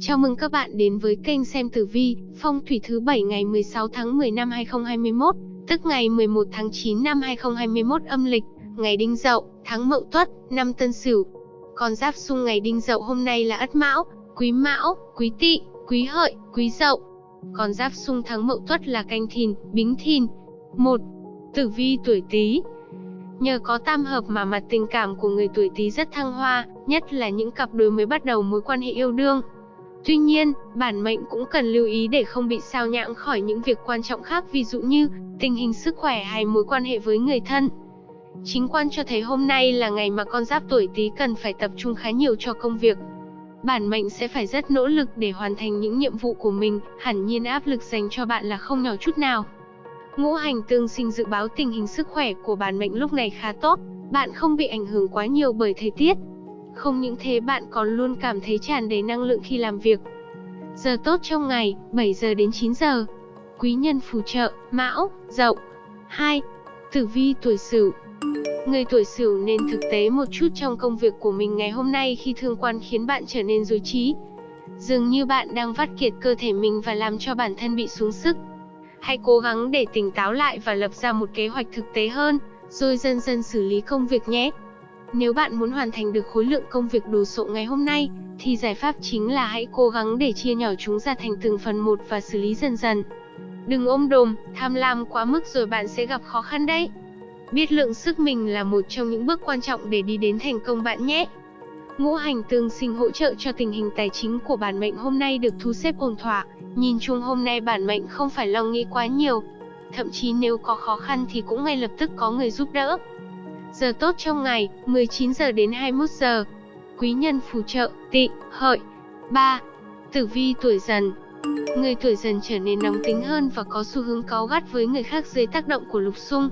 Chào mừng các bạn đến với kênh xem tử vi, phong thủy thứ 7 ngày 16 tháng 10 năm 2021, tức ngày 11 tháng 9 năm 2021 âm lịch, ngày Đinh Dậu, tháng Mậu Tuất, năm Tân Sửu. Con giáp xung ngày Đinh Dậu hôm nay là Ất Mão, Quý Mão, Quý Tỵ, Quý Hợi, Quý Dậu. Con giáp xung tháng Mậu Tuất là Canh Thìn, Bính Thìn. 1. Tử vi tuổi Tý, Nhờ có tam hợp mà mặt tình cảm của người tuổi Tý rất thăng hoa, nhất là những cặp đôi mới bắt đầu mối quan hệ yêu đương. Tuy nhiên, bản mệnh cũng cần lưu ý để không bị sao nhãng khỏi những việc quan trọng khác ví dụ như tình hình sức khỏe hay mối quan hệ với người thân. Chính quan cho thấy hôm nay là ngày mà con giáp tuổi Tý cần phải tập trung khá nhiều cho công việc. Bản mệnh sẽ phải rất nỗ lực để hoàn thành những nhiệm vụ của mình, hẳn nhiên áp lực dành cho bạn là không nhỏ chút nào. Ngũ hành tương sinh dự báo tình hình sức khỏe của bản mệnh lúc này khá tốt, bạn không bị ảnh hưởng quá nhiều bởi thời tiết. Không những thế bạn còn luôn cảm thấy tràn đầy năng lượng khi làm việc. Giờ tốt trong ngày, 7 giờ đến 9 giờ. Quý nhân phù trợ, Mão, Dậu. 2. Tử vi tuổi Sửu. Người tuổi Sửu nên thực tế một chút trong công việc của mình ngày hôm nay khi thương quan khiến bạn trở nên dối trí. Dường như bạn đang vắt kiệt cơ thể mình và làm cho bản thân bị xuống sức. Hãy cố gắng để tỉnh táo lại và lập ra một kế hoạch thực tế hơn, rồi dần dần xử lý công việc nhé. Nếu bạn muốn hoàn thành được khối lượng công việc đồ sộ ngày hôm nay, thì giải pháp chính là hãy cố gắng để chia nhỏ chúng ra thành từng phần một và xử lý dần dần. Đừng ôm đồm, tham lam quá mức rồi bạn sẽ gặp khó khăn đấy. Biết lượng sức mình là một trong những bước quan trọng để đi đến thành công bạn nhé. Ngũ hành tương sinh hỗ trợ cho tình hình tài chính của bản mệnh hôm nay được thu xếp ổn thỏa, Nhìn chung hôm nay bản mệnh không phải lo nghĩ quá nhiều. Thậm chí nếu có khó khăn thì cũng ngay lập tức có người giúp đỡ. Giờ tốt trong ngày, 19 giờ đến 21 giờ. Quý nhân phù trợ, tị, hợi. 3. Tử vi tuổi dần Người tuổi dần trở nên nóng tính hơn và có xu hướng cáu gắt với người khác dưới tác động của lục xung.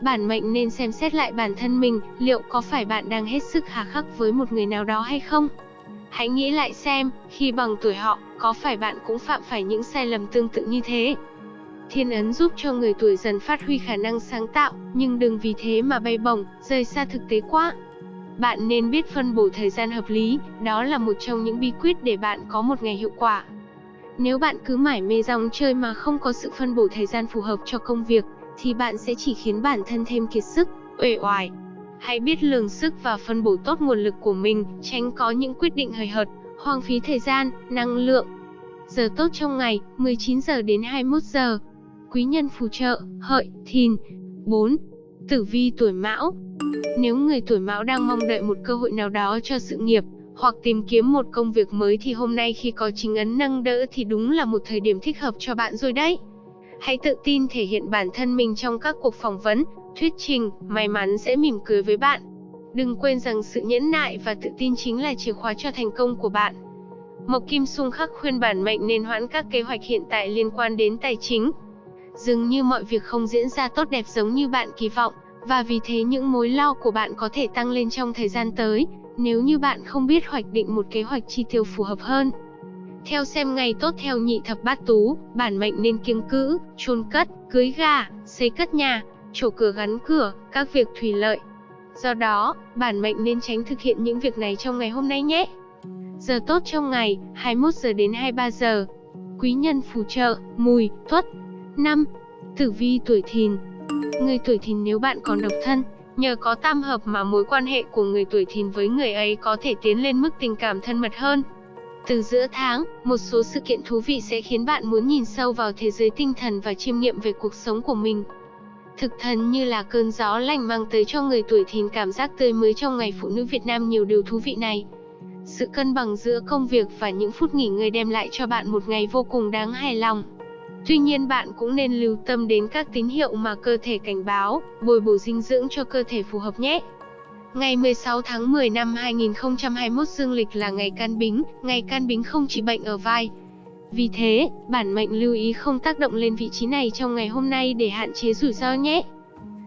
Bản mệnh nên xem xét lại bản thân mình, liệu có phải bạn đang hết sức hà khắc với một người nào đó hay không? Hãy nghĩ lại xem, khi bằng tuổi họ, có phải bạn cũng phạm phải những sai lầm tương tự như thế? Thiên ấn giúp cho người tuổi dần phát huy khả năng sáng tạo, nhưng đừng vì thế mà bay bổng, rời xa thực tế quá. Bạn nên biết phân bổ thời gian hợp lý, đó là một trong những bí quyết để bạn có một ngày hiệu quả. Nếu bạn cứ mải mê dòng chơi mà không có sự phân bổ thời gian phù hợp cho công việc, thì bạn sẽ chỉ khiến bản thân thêm kiệt sức, uể oải, Hãy biết lường sức và phân bổ tốt nguồn lực của mình, tránh có những quyết định hời hợt, hoang phí thời gian, năng lượng. Giờ tốt trong ngày, 19 giờ đến 21 giờ. Quý nhân phù trợ, hợi, thìn. 4. Tử vi tuổi mão Nếu người tuổi mão đang mong đợi một cơ hội nào đó cho sự nghiệp, hoặc tìm kiếm một công việc mới thì hôm nay khi có chính ấn nâng đỡ thì đúng là một thời điểm thích hợp cho bạn rồi đấy. Hãy tự tin thể hiện bản thân mình trong các cuộc phỏng vấn, thuyết trình, may mắn sẽ mỉm cười với bạn. Đừng quên rằng sự nhẫn nại và tự tin chính là chìa khóa cho thành công của bạn. Mộc Kim Xung khắc khuyên bản mệnh nên hoãn các kế hoạch hiện tại liên quan đến tài chính. Dường như mọi việc không diễn ra tốt đẹp giống như bạn kỳ vọng, và vì thế những mối lo của bạn có thể tăng lên trong thời gian tới, nếu như bạn không biết hoạch định một kế hoạch chi tiêu phù hợp hơn. Theo xem ngày tốt theo nhị thập bát tú, bản mệnh nên kiêng cữ, chôn cất, cưới gà, xây cất nhà, chỗ cửa gắn cửa, các việc thủy lợi. Do đó, bản mệnh nên tránh thực hiện những việc này trong ngày hôm nay nhé. Giờ tốt trong ngày, 21 giờ đến 23 giờ. Quý nhân phù trợ, mùi, tuất. 5. Tử vi tuổi thìn Người tuổi thìn nếu bạn còn độc thân, nhờ có tam hợp mà mối quan hệ của người tuổi thìn với người ấy có thể tiến lên mức tình cảm thân mật hơn. Từ giữa tháng, một số sự kiện thú vị sẽ khiến bạn muốn nhìn sâu vào thế giới tinh thần và chiêm nghiệm về cuộc sống của mình. Thực thần như là cơn gió lành mang tới cho người tuổi thìn cảm giác tươi mới trong ngày phụ nữ Việt Nam nhiều điều thú vị này. Sự cân bằng giữa công việc và những phút nghỉ ngơi đem lại cho bạn một ngày vô cùng đáng hài lòng. Tuy nhiên bạn cũng nên lưu tâm đến các tín hiệu mà cơ thể cảnh báo, bồi bổ dinh dưỡng cho cơ thể phù hợp nhé. Ngày 16 tháng 10 năm 2021 dương lịch là ngày can bính, ngày can bính không chỉ bệnh ở vai, vì thế, bản mệnh lưu ý không tác động lên vị trí này trong ngày hôm nay để hạn chế rủi ro nhé.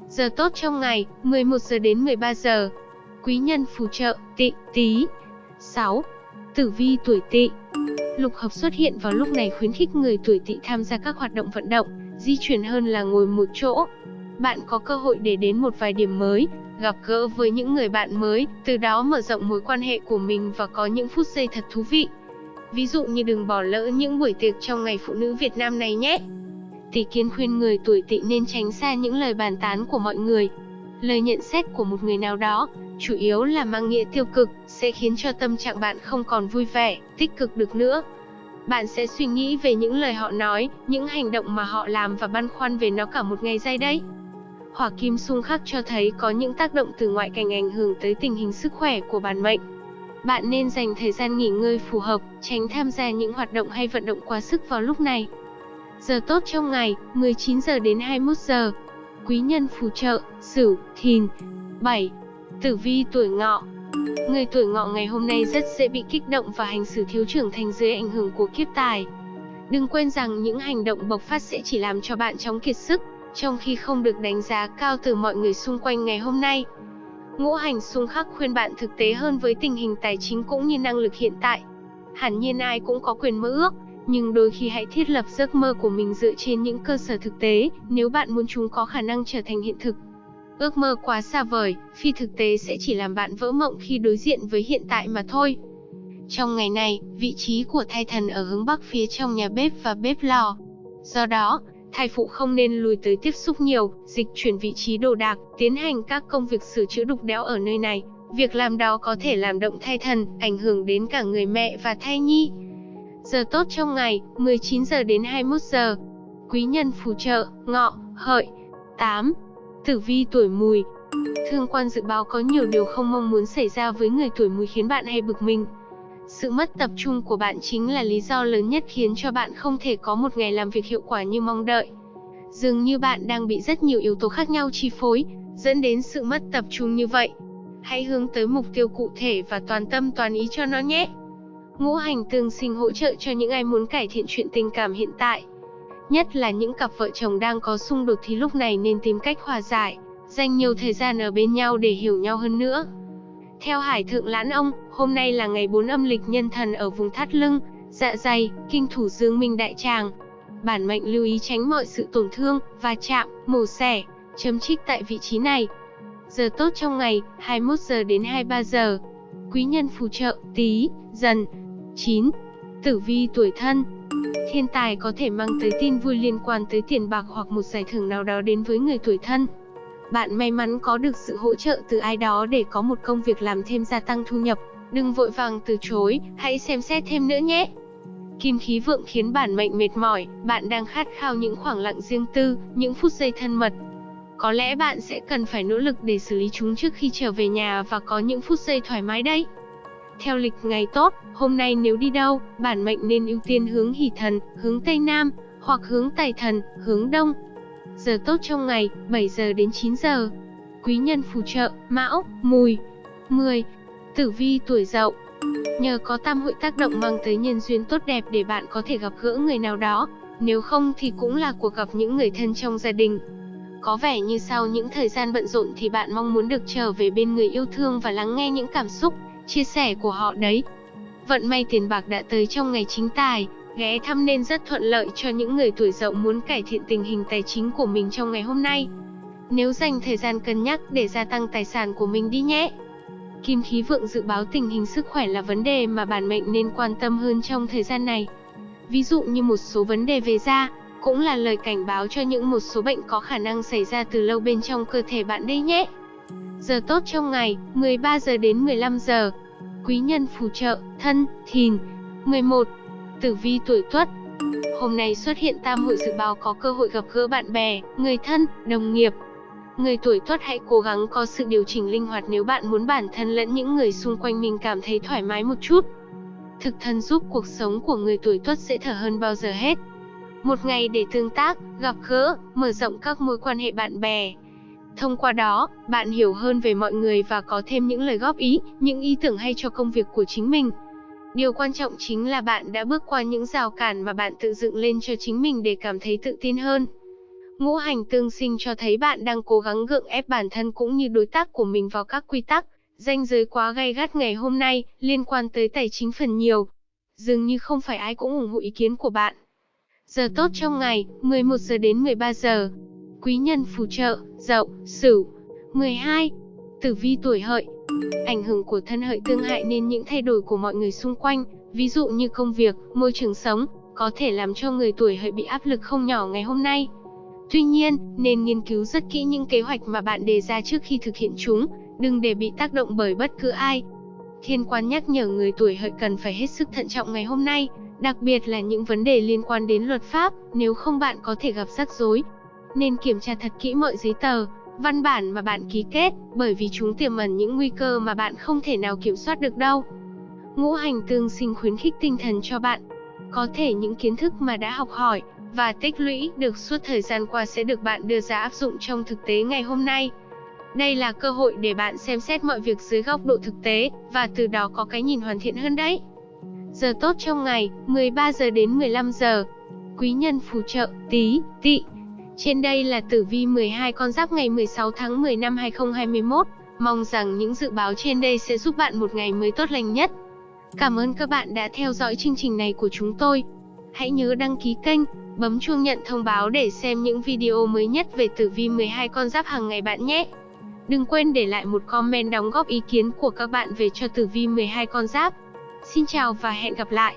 Giờ tốt trong ngày, 11 giờ đến 13 giờ. Quý nhân phù trợ, tị, tí. 6. Tử vi tuổi tị Lục hợp xuất hiện vào lúc này khuyến khích người tuổi tỵ tham gia các hoạt động vận động, di chuyển hơn là ngồi một chỗ. Bạn có cơ hội để đến một vài điểm mới, gặp gỡ với những người bạn mới, từ đó mở rộng mối quan hệ của mình và có những phút giây thật thú vị. Ví dụ như đừng bỏ lỡ những buổi tiệc trong ngày phụ nữ Việt Nam này nhé. Tỷ kiến khuyên người tuổi Tỵ nên tránh xa những lời bàn tán của mọi người. Lời nhận xét của một người nào đó, chủ yếu là mang nghĩa tiêu cực, sẽ khiến cho tâm trạng bạn không còn vui vẻ, tích cực được nữa. Bạn sẽ suy nghĩ về những lời họ nói, những hành động mà họ làm và băn khoăn về nó cả một ngày dài đấy. Hỏa kim xung khắc cho thấy có những tác động từ ngoại cảnh ảnh hưởng tới tình hình sức khỏe của bản mệnh. Bạn nên dành thời gian nghỉ ngơi phù hợp, tránh tham gia những hoạt động hay vận động quá sức vào lúc này. Giờ tốt trong ngày, 19 giờ đến 21 giờ. Quý nhân phù trợ, Sửu, Thìn. 7. Tử vi tuổi Ngọ. Người tuổi Ngọ ngày hôm nay rất dễ bị kích động và hành xử thiếu trưởng thành dưới ảnh hưởng của kiếp tài. Đừng quên rằng những hành động bộc phát sẽ chỉ làm cho bạn chóng kiệt sức, trong khi không được đánh giá cao từ mọi người xung quanh ngày hôm nay. Ngũ hành xung khắc khuyên bạn thực tế hơn với tình hình tài chính cũng như năng lực hiện tại. Hẳn nhiên ai cũng có quyền mơ ước, nhưng đôi khi hãy thiết lập giấc mơ của mình dựa trên những cơ sở thực tế, nếu bạn muốn chúng có khả năng trở thành hiện thực. Ước mơ quá xa vời, phi thực tế sẽ chỉ làm bạn vỡ mộng khi đối diện với hiện tại mà thôi. Trong ngày này, vị trí của thai thần ở hướng bắc phía trong nhà bếp và bếp lò. Do đó, thai phụ không nên lùi tới tiếp xúc nhiều, dịch chuyển vị trí đồ đạc, tiến hành các công việc sửa chữa đục đẽo ở nơi này. Việc làm đó có thể làm động thai thần, ảnh hưởng đến cả người mẹ và thai nhi. Giờ tốt trong ngày, 19 giờ đến 21 giờ. Quý nhân phù trợ, ngọ, hợi. 8. Tử vi tuổi mùi Thương quan dự báo có nhiều điều không mong muốn xảy ra với người tuổi mùi khiến bạn hay bực mình. Sự mất tập trung của bạn chính là lý do lớn nhất khiến cho bạn không thể có một ngày làm việc hiệu quả như mong đợi. Dường như bạn đang bị rất nhiều yếu tố khác nhau chi phối, dẫn đến sự mất tập trung như vậy. Hãy hướng tới mục tiêu cụ thể và toàn tâm toàn ý cho nó nhé. Ngũ hành tương sinh hỗ trợ cho những ai muốn cải thiện chuyện tình cảm hiện tại. Nhất là những cặp vợ chồng đang có xung đột thì lúc này nên tìm cách hòa giải, dành nhiều thời gian ở bên nhau để hiểu nhau hơn nữa. Theo Hải Thượng Lãn Ông, hôm nay là ngày 4 âm lịch nhân thần ở vùng thắt lưng, dạ dày, kinh thủ dương minh đại tràng. Bản mệnh lưu ý tránh mọi sự tổn thương, va chạm, mổ xẻ, chấm trích tại vị trí này. Giờ tốt trong ngày, 21 giờ đến 23 giờ. Quý nhân phù trợ, tí, dần. 9. Tử vi tuổi thân Thiên tài có thể mang tới tin vui liên quan tới tiền bạc hoặc một giải thưởng nào đó đến với người tuổi thân. Bạn may mắn có được sự hỗ trợ từ ai đó để có một công việc làm thêm gia tăng thu nhập. Đừng vội vàng từ chối, hãy xem xét thêm nữa nhé. Kim khí vượng khiến bản mệnh mệt mỏi, bạn đang khát khao những khoảng lặng riêng tư, những phút giây thân mật. Có lẽ bạn sẽ cần phải nỗ lực để xử lý chúng trước khi trở về nhà và có những phút giây thoải mái đấy. Theo lịch ngày tốt, hôm nay nếu đi đâu, bản mệnh nên ưu tiên hướng hỷ thần, hướng Tây Nam, hoặc hướng Tài thần, hướng Đông. Giờ tốt trong ngày, 7 giờ đến 9 giờ. Quý nhân phù trợ, Mão, Mùi. 10. Tử vi tuổi Dậu. Nhờ có tam hội tác động mang tới nhân duyên tốt đẹp để bạn có thể gặp gỡ người nào đó, nếu không thì cũng là cuộc gặp những người thân trong gia đình. Có vẻ như sau những thời gian bận rộn thì bạn mong muốn được trở về bên người yêu thương và lắng nghe những cảm xúc, chia sẻ của họ đấy. Vận may tiền bạc đã tới trong ngày chính tài, ghé thăm nên rất thuận lợi cho những người tuổi dậu muốn cải thiện tình hình tài chính của mình trong ngày hôm nay. Nếu dành thời gian cân nhắc để gia tăng tài sản của mình đi nhé. Kim khí vượng dự báo tình hình sức khỏe là vấn đề mà bản mệnh nên quan tâm hơn trong thời gian này. Ví dụ như một số vấn đề về da, cũng là lời cảnh báo cho những một số bệnh có khả năng xảy ra từ lâu bên trong cơ thể bạn đây nhé. Giờ tốt trong ngày, 13 giờ đến 15 giờ. Quý nhân phù trợ, thân, thìn. 11. Tử vi tuổi tuất. Hôm nay xuất hiện tam hội dự báo có cơ hội gặp gỡ bạn bè, người thân, đồng nghiệp. Người tuổi tuất hãy cố gắng có sự điều chỉnh linh hoạt nếu bạn muốn bản thân lẫn những người xung quanh mình cảm thấy thoải mái một chút. Thực thân giúp cuộc sống của người tuổi tuất dễ thở hơn bao giờ hết. Một ngày để tương tác, gặp gỡ, mở rộng các mối quan hệ bạn bè, Thông qua đó, bạn hiểu hơn về mọi người và có thêm những lời góp ý, những ý tưởng hay cho công việc của chính mình. Điều quan trọng chính là bạn đã bước qua những rào cản mà bạn tự dựng lên cho chính mình để cảm thấy tự tin hơn. Ngũ hành tương sinh cho thấy bạn đang cố gắng gượng ép bản thân cũng như đối tác của mình vào các quy tắc, danh giới quá gay gắt ngày hôm nay, liên quan tới tài chính phần nhiều. Dường như không phải ai cũng ủng hộ ý kiến của bạn. Giờ tốt trong ngày, 11 giờ đến 13 giờ quý nhân phù trợ, dậu, sửu. 12. Tử vi tuổi hợi Ảnh hưởng của thân hợi tương hại nên những thay đổi của mọi người xung quanh, ví dụ như công việc, môi trường sống, có thể làm cho người tuổi hợi bị áp lực không nhỏ ngày hôm nay. Tuy nhiên, nên nghiên cứu rất kỹ những kế hoạch mà bạn đề ra trước khi thực hiện chúng, đừng để bị tác động bởi bất cứ ai. Thiên quan nhắc nhở người tuổi hợi cần phải hết sức thận trọng ngày hôm nay, đặc biệt là những vấn đề liên quan đến luật pháp, nếu không bạn có thể gặp rắc rối. Nên kiểm tra thật kỹ mọi giấy tờ, văn bản mà bạn ký kết, bởi vì chúng tiềm ẩn những nguy cơ mà bạn không thể nào kiểm soát được đâu. Ngũ hành tương sinh khuyến khích tinh thần cho bạn. Có thể những kiến thức mà đã học hỏi và tích lũy được suốt thời gian qua sẽ được bạn đưa ra áp dụng trong thực tế ngày hôm nay. Đây là cơ hội để bạn xem xét mọi việc dưới góc độ thực tế và từ đó có cái nhìn hoàn thiện hơn đấy. Giờ tốt trong ngày, 13 giờ đến 15 giờ. Quý nhân phù trợ, tí, tị. Trên đây là tử vi 12 con giáp ngày 16 tháng 10 năm 2021. Mong rằng những dự báo trên đây sẽ giúp bạn một ngày mới tốt lành nhất. Cảm ơn các bạn đã theo dõi chương trình này của chúng tôi. Hãy nhớ đăng ký kênh, bấm chuông nhận thông báo để xem những video mới nhất về tử vi 12 con giáp hàng ngày bạn nhé. Đừng quên để lại một comment đóng góp ý kiến của các bạn về cho tử vi 12 con giáp. Xin chào và hẹn gặp lại.